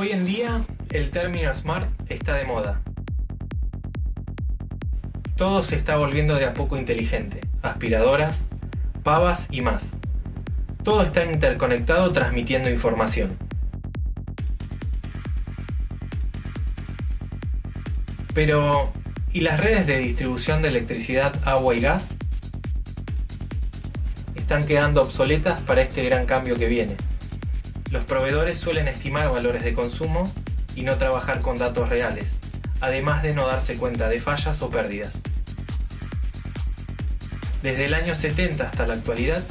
Hoy en día, el término Smart está de moda. Todo se está volviendo de a poco inteligente. Aspiradoras, pavas y más. Todo está interconectado transmitiendo información. Pero, ¿y las redes de distribución de electricidad, agua y gas? Están quedando obsoletas para este gran cambio que viene. Los proveedores suelen estimar valores de consumo y no trabajar con datos reales, además de no darse cuenta de fallas o pérdidas. Desde el año 70 hasta la actualidad,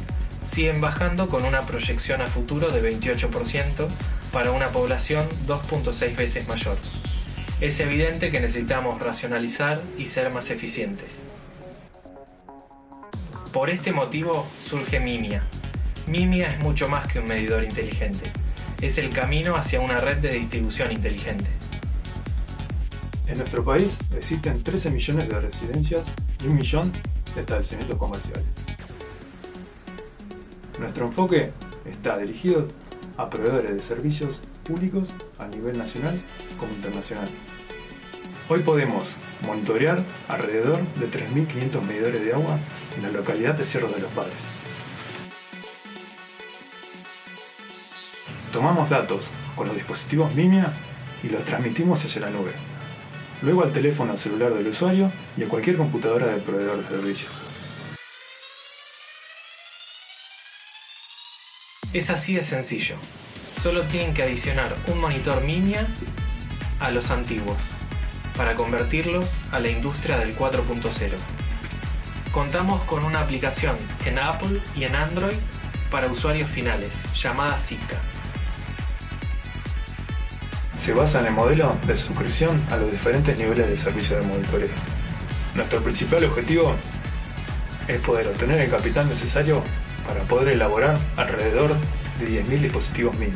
siguen bajando con una proyección a futuro de 28% para una población 2.6 veces mayor. Es evidente que necesitamos racionalizar y ser más eficientes. Por este motivo surge Mimia, Mimia es mucho más que un medidor inteligente. Es el camino hacia una red de distribución inteligente. En nuestro país existen 13 millones de residencias y un millón de establecimientos comerciales. Nuestro enfoque está dirigido a proveedores de servicios públicos a nivel nacional como internacional. Hoy podemos monitorear alrededor de 3.500 medidores de agua en la localidad de Cerro de los Padres. Tomamos datos con los dispositivos Mimia y los transmitimos hacia la nube. Luego al teléfono celular del usuario y a cualquier computadora del proveedor de servicio. Es así de sencillo. Solo tienen que adicionar un monitor Mimia a los antiguos para convertirlos a la industria del 4.0. Contamos con una aplicación en Apple y en Android para usuarios finales llamada Zika se basa en el modelo de suscripción a los diferentes niveles de servicio de monitoreo. Nuestro principal objetivo es poder obtener el capital necesario para poder elaborar alrededor de 10.000 dispositivos mini.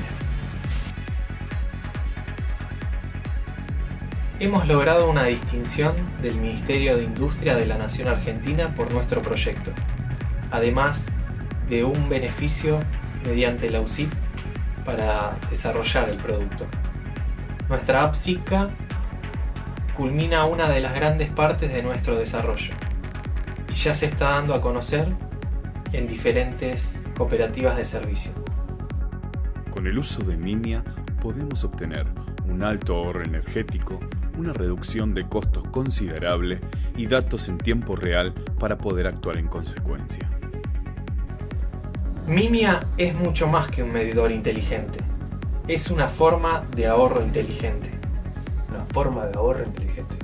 Hemos logrado una distinción del Ministerio de Industria de la Nación Argentina por nuestro proyecto, además de un beneficio mediante la UCIP para desarrollar el producto. Nuestra app culmina una de las grandes partes de nuestro desarrollo y ya se está dando a conocer en diferentes cooperativas de servicio. Con el uso de Mimia podemos obtener un alto ahorro energético, una reducción de costos considerable y datos en tiempo real para poder actuar en consecuencia. Mimia es mucho más que un medidor inteligente es una forma de ahorro inteligente. Una forma de ahorro inteligente.